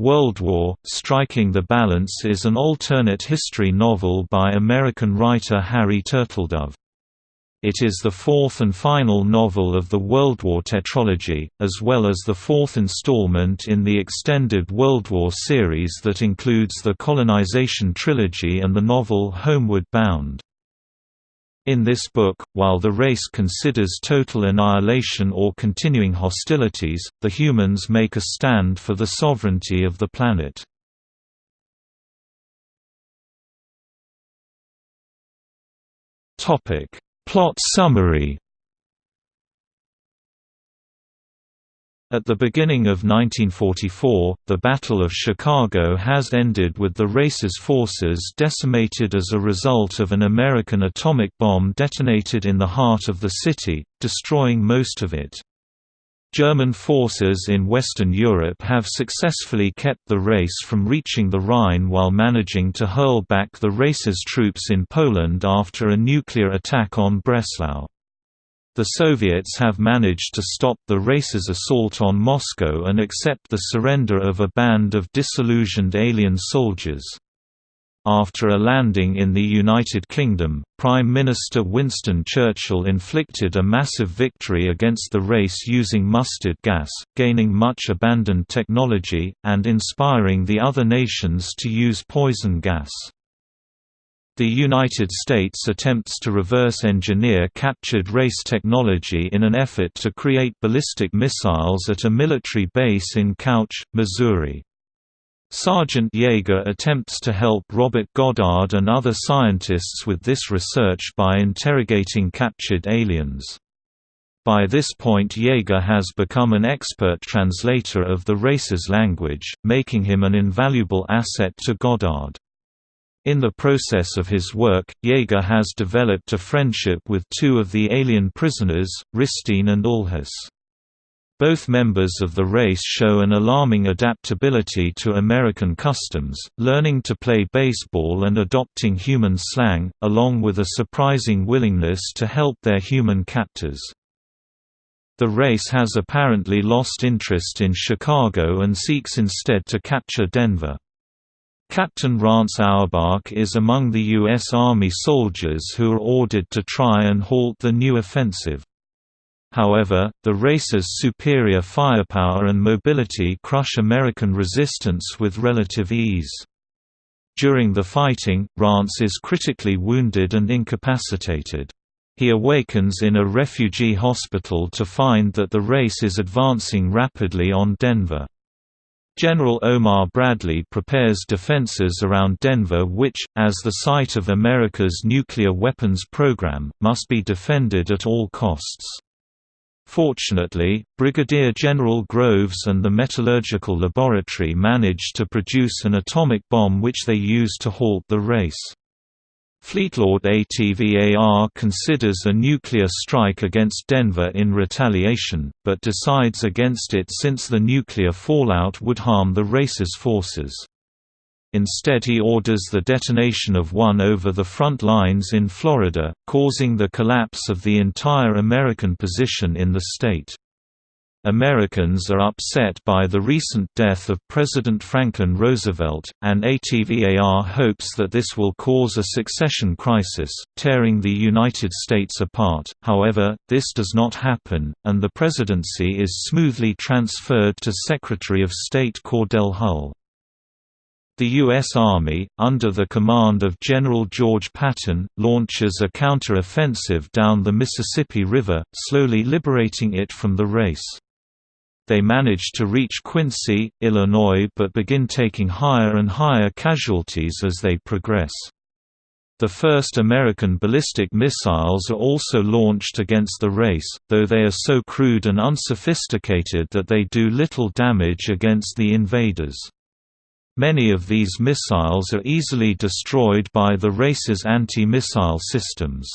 World War, Striking the Balance is an alternate history novel by American writer Harry Turtledove. It is the fourth and final novel of the World War tetralogy, as well as the fourth installment in the extended World War series that includes the colonization trilogy and the novel Homeward Bound. In this book, while the race considers total annihilation or continuing hostilities, the humans make a stand for the sovereignty of the planet. Plot summary At the beginning of 1944, the Battle of Chicago has ended with the race's forces decimated as a result of an American atomic bomb detonated in the heart of the city, destroying most of it. German forces in Western Europe have successfully kept the race from reaching the Rhine while managing to hurl back the race's troops in Poland after a nuclear attack on Breslau. The Soviets have managed to stop the race's assault on Moscow and accept the surrender of a band of disillusioned alien soldiers. After a landing in the United Kingdom, Prime Minister Winston Churchill inflicted a massive victory against the race using mustard gas, gaining much abandoned technology, and inspiring the other nations to use poison gas. The United States attempts to reverse-engineer captured race technology in an effort to create ballistic missiles at a military base in Couch, Missouri. Sergeant Yeager attempts to help Robert Goddard and other scientists with this research by interrogating captured aliens. By this point Yeager has become an expert translator of the race's language, making him an invaluable asset to Goddard. In the process of his work, Yeager has developed a friendship with two of the alien prisoners, Ristin and Ullhass. Both members of the race show an alarming adaptability to American customs, learning to play baseball and adopting human slang, along with a surprising willingness to help their human captors. The race has apparently lost interest in Chicago and seeks instead to capture Denver. Captain Rance Auerbach is among the U.S. Army soldiers who are ordered to try and halt the new offensive. However, the race's superior firepower and mobility crush American resistance with relative ease. During the fighting, Rance is critically wounded and incapacitated. He awakens in a refugee hospital to find that the race is advancing rapidly on Denver. General Omar Bradley prepares defenses around Denver which, as the site of America's nuclear weapons program, must be defended at all costs. Fortunately, Brigadier General Groves and the metallurgical laboratory manage to produce an atomic bomb which they use to halt the race. Fleetlord ATVAR considers a nuclear strike against Denver in retaliation, but decides against it since the nuclear fallout would harm the race's forces. Instead he orders the detonation of one over the front lines in Florida, causing the collapse of the entire American position in the state. Americans are upset by the recent death of President Franklin Roosevelt, and ATVAR hopes that this will cause a succession crisis, tearing the United States apart. However, this does not happen, and the presidency is smoothly transferred to Secretary of State Cordell Hull. The U.S. Army, under the command of General George Patton, launches a counter-offensive down the Mississippi River, slowly liberating it from the race. They manage to reach Quincy, Illinois but begin taking higher and higher casualties as they progress. The first American ballistic missiles are also launched against the race, though they are so crude and unsophisticated that they do little damage against the invaders. Many of these missiles are easily destroyed by the race's anti-missile systems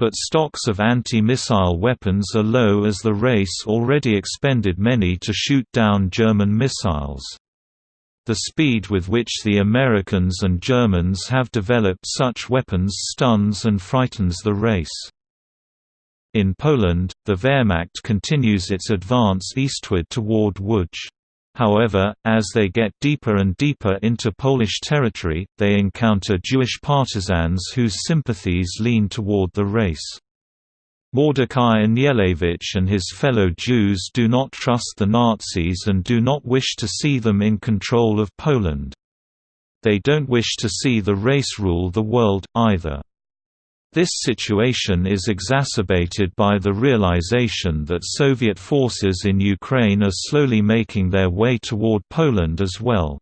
but stocks of anti-missile weapons are low as the race already expended many to shoot down German missiles. The speed with which the Americans and Germans have developed such weapons stuns and frightens the race. In Poland, the Wehrmacht continues its advance eastward toward Łódź. However, as they get deeper and deeper into Polish territory, they encounter Jewish partisans whose sympathies lean toward the race. Mordecai Anielewicz and his fellow Jews do not trust the Nazis and do not wish to see them in control of Poland. They don't wish to see the race rule the world, either. This situation is exacerbated by the realization that Soviet forces in Ukraine are slowly making their way toward Poland as well.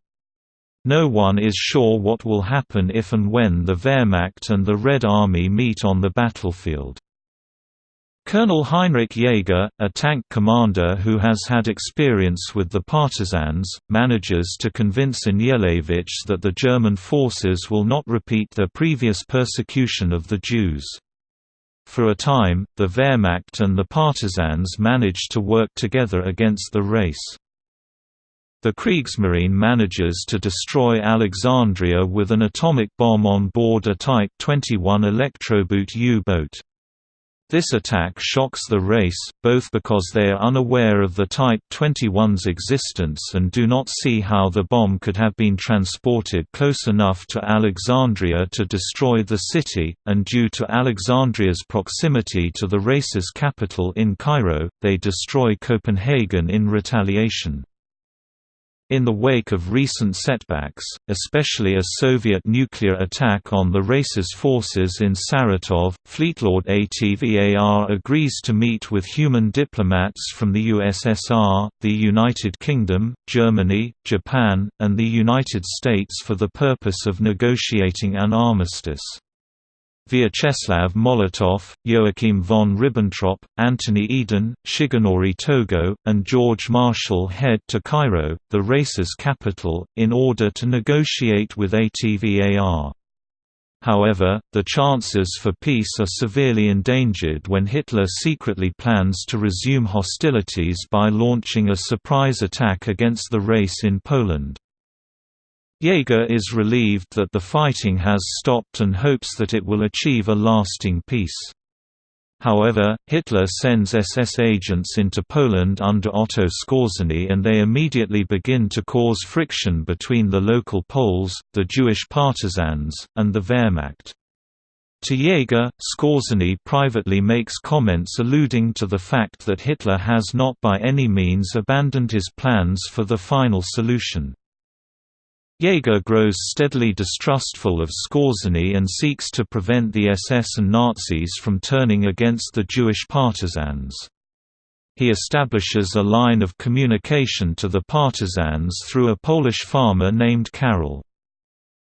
No one is sure what will happen if and when the Wehrmacht and the Red Army meet on the battlefield. Colonel Heinrich Jaeger, a tank commander who has had experience with the partisans, manages to convince Anielewicz that the German forces will not repeat their previous persecution of the Jews. For a time, the Wehrmacht and the partisans manage to work together against the race. The Kriegsmarine manages to destroy Alexandria with an atomic bomb on board a Type 21 Elektroboot U-boat. This attack shocks the race, both because they are unaware of the Type 21's existence and do not see how the bomb could have been transported close enough to Alexandria to destroy the city, and due to Alexandria's proximity to the race's capital in Cairo, they destroy Copenhagen in retaliation. In the wake of recent setbacks, especially a Soviet nuclear attack on the race's forces in Saratov, Fleetlord ATVAR agrees to meet with human diplomats from the USSR, the United Kingdom, Germany, Japan, and the United States for the purpose of negotiating an armistice. Vyacheslav Molotov, Joachim von Ribbentrop, Anthony Eden, Shigenori Togo, and George Marshall head to Cairo, the race's capital, in order to negotiate with ATVAR. However, the chances for peace are severely endangered when Hitler secretly plans to resume hostilities by launching a surprise attack against the race in Poland. Jaeger is relieved that the fighting has stopped and hopes that it will achieve a lasting peace. However, Hitler sends SS agents into Poland under Otto Skorzeny and they immediately begin to cause friction between the local Poles, the Jewish partisans, and the Wehrmacht. To Jaeger, Skorzeny privately makes comments alluding to the fact that Hitler has not by any means abandoned his plans for the final solution. Jaeger grows steadily distrustful of Skorzeny and seeks to prevent the SS and Nazis from turning against the Jewish partisans. He establishes a line of communication to the partisans through a Polish farmer named Karol.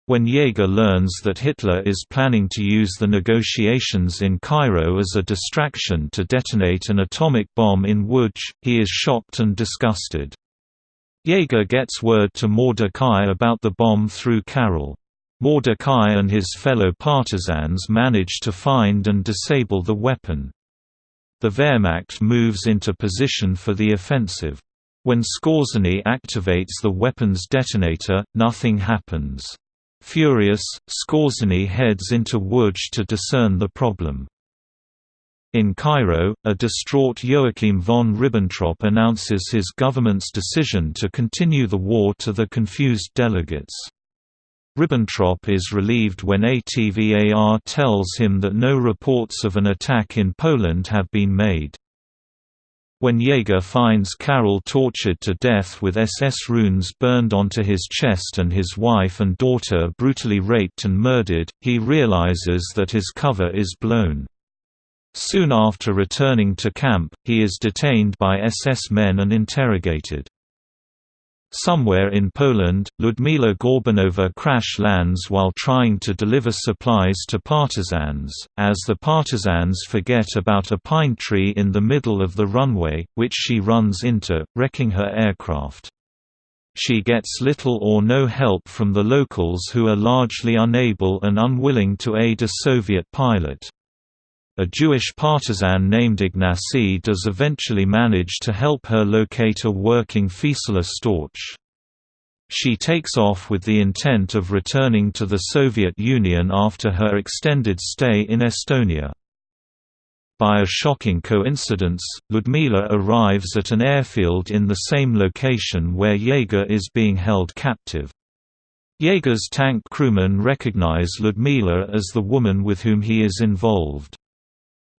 When Jaeger learns that Hitler is planning to use the negotiations in Cairo as a distraction to detonate an atomic bomb in Łódź, he is shocked and disgusted. Jaeger gets word to Mordecai about the bomb through Karol. Mordecai and his fellow partisans manage to find and disable the weapon. The Wehrmacht moves into position for the offensive. When Skorzeny activates the weapon's detonator, nothing happens. Furious, Skorzeny heads into Łódź to discern the problem. In Cairo, a distraught Joachim von Ribbentrop announces his government's decision to continue the war to the confused delegates. Ribbentrop is relieved when ATVAR tells him that no reports of an attack in Poland have been made. When Jaeger finds Karol tortured to death with SS runes burned onto his chest and his wife and daughter brutally raped and murdered, he realizes that his cover is blown. Soon after returning to camp, he is detained by SS men and interrogated. Somewhere in Poland, Ludmila Gorbunova crash lands while trying to deliver supplies to partisans, as the partisans forget about a pine tree in the middle of the runway, which she runs into, wrecking her aircraft. She gets little or no help from the locals who are largely unable and unwilling to aid a Soviet pilot. A Jewish partisan named Ignacy does eventually manage to help her locate a working Fieseler Storch. She takes off with the intent of returning to the Soviet Union after her extended stay in Estonia. By a shocking coincidence, Ludmila arrives at an airfield in the same location where Jaeger is being held captive. Jaeger's tank crewmen recognize Ludmila as the woman with whom he is involved.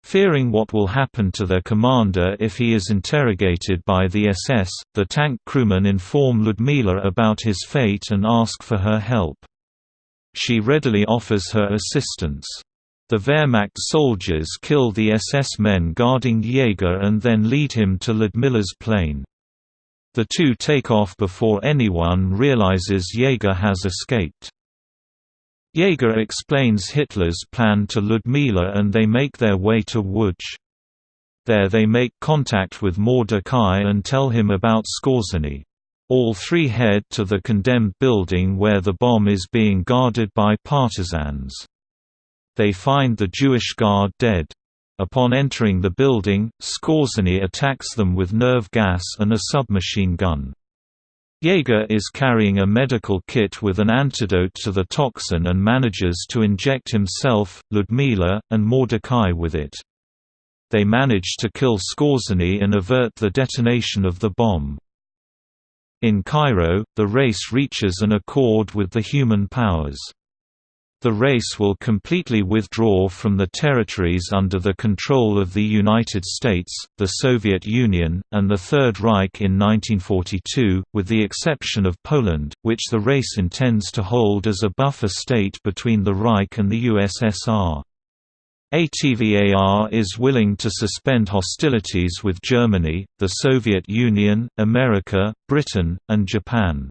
Fearing what will happen to their commander if he is interrogated by the SS, the tank crewmen inform Ludmila about his fate and ask for her help. She readily offers her assistance. The Wehrmacht soldiers kill the SS men guarding Jaeger and then lead him to Ludmila's plane. The two take off before anyone realizes Jaeger has escaped. Jaeger explains Hitler's plan to Ludmila and they make their way to Łódź. There they make contact with Mordecai and tell him about Skorzeny. All three head to the condemned building where the bomb is being guarded by partisans. They find the Jewish guard dead. Upon entering the building, Skorzeny attacks them with nerve gas and a submachine gun. Jaeger is carrying a medical kit with an antidote to the toxin and manages to inject himself, Ludmila, and Mordecai with it. They manage to kill Skorzeny and avert the detonation of the bomb. In Cairo, the race reaches an accord with the human powers. The race will completely withdraw from the territories under the control of the United States, the Soviet Union, and the Third Reich in 1942, with the exception of Poland, which the race intends to hold as a buffer state between the Reich and the USSR. ATVAR is willing to suspend hostilities with Germany, the Soviet Union, America, Britain, and Japan.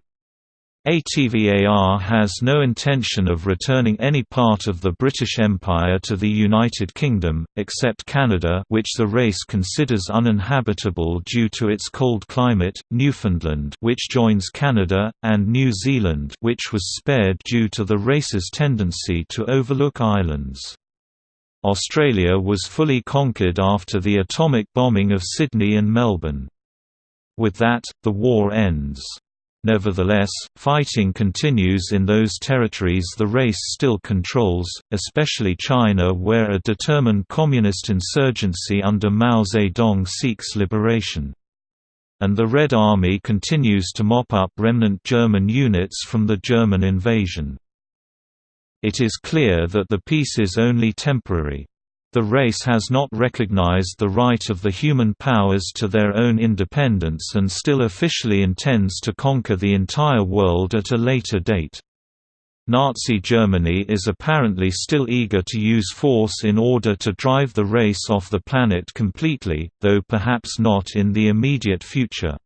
ATVAR has no intention of returning any part of the British Empire to the United Kingdom, except Canada which the race considers uninhabitable due to its cold climate, Newfoundland which joins Canada, and New Zealand which was spared due to the race's tendency to overlook islands. Australia was fully conquered after the atomic bombing of Sydney and Melbourne. With that, the war ends. Nevertheless, fighting continues in those territories the race still controls, especially China where a determined communist insurgency under Mao Zedong seeks liberation. And the Red Army continues to mop up remnant German units from the German invasion. It is clear that the peace is only temporary. The race has not recognized the right of the human powers to their own independence and still officially intends to conquer the entire world at a later date. Nazi Germany is apparently still eager to use force in order to drive the race off the planet completely, though perhaps not in the immediate future.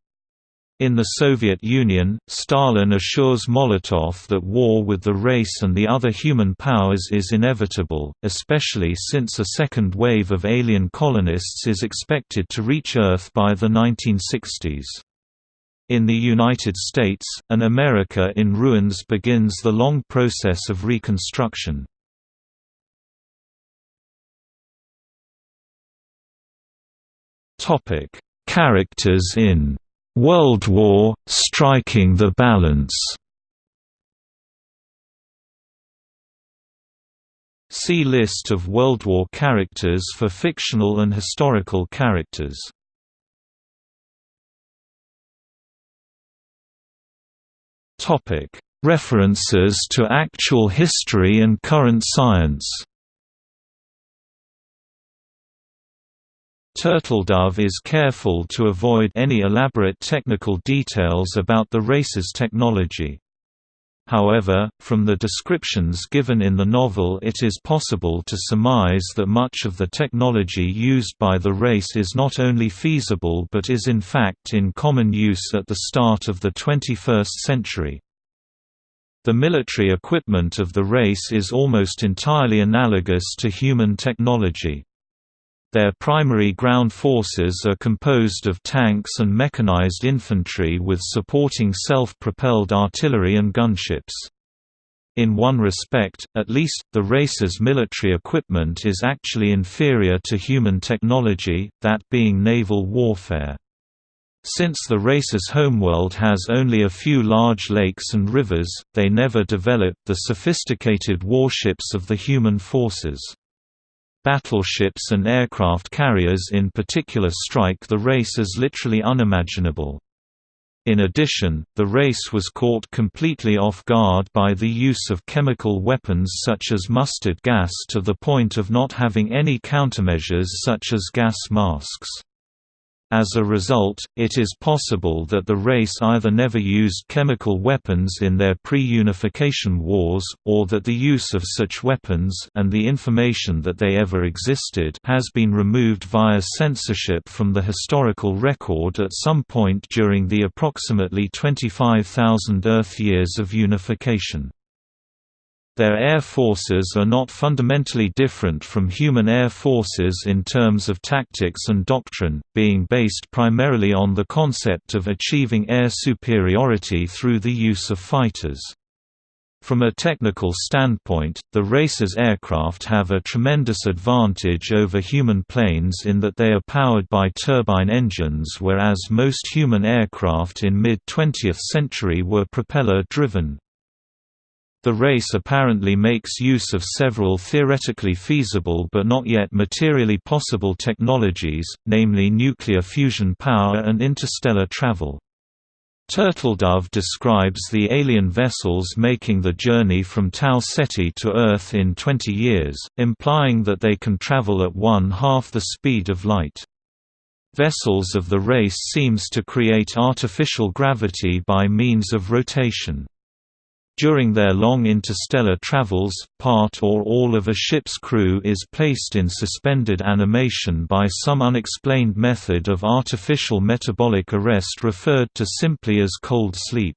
In the Soviet Union, Stalin assures Molotov that war with the race and the other human powers is inevitable, especially since a second wave of alien colonists is expected to reach Earth by the 1960s. In the United States, an America in ruins begins the long process of reconstruction. Characters in World War – Striking the Balance See List of World War characters for fictional and historical characters. References to actual history and current science Turtledove is careful to avoid any elaborate technical details about the race's technology. However, from the descriptions given in the novel it is possible to surmise that much of the technology used by the race is not only feasible but is in fact in common use at the start of the 21st century. The military equipment of the race is almost entirely analogous to human technology. Their primary ground forces are composed of tanks and mechanized infantry with supporting self-propelled artillery and gunships. In one respect, at least, the race's military equipment is actually inferior to human technology, that being naval warfare. Since the race's homeworld has only a few large lakes and rivers, they never developed the sophisticated warships of the human forces. Battleships and aircraft carriers in particular strike the race as literally unimaginable. In addition, the race was caught completely off guard by the use of chemical weapons such as mustard gas to the point of not having any countermeasures such as gas masks. As a result, it is possible that the race either never used chemical weapons in their pre-unification wars, or that the use of such weapons and the information that they ever existed has been removed via censorship from the historical record at some point during the approximately 25,000 Earth years of unification. Their air forces are not fundamentally different from human air forces in terms of tactics and doctrine, being based primarily on the concept of achieving air superiority through the use of fighters. From a technical standpoint, the race's aircraft have a tremendous advantage over human planes in that they are powered by turbine engines whereas most human aircraft in mid-20th century were propeller-driven. The race apparently makes use of several theoretically feasible but not yet materially possible technologies, namely nuclear fusion power and interstellar travel. Turtledove describes the alien vessels making the journey from Tau Ceti to Earth in 20 years, implying that they can travel at one-half the speed of light. Vessels of the race seems to create artificial gravity by means of rotation. During their long interstellar travels, part or all of a ship's crew is placed in suspended animation by some unexplained method of artificial metabolic arrest referred to simply as cold sleep.